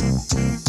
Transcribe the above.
Música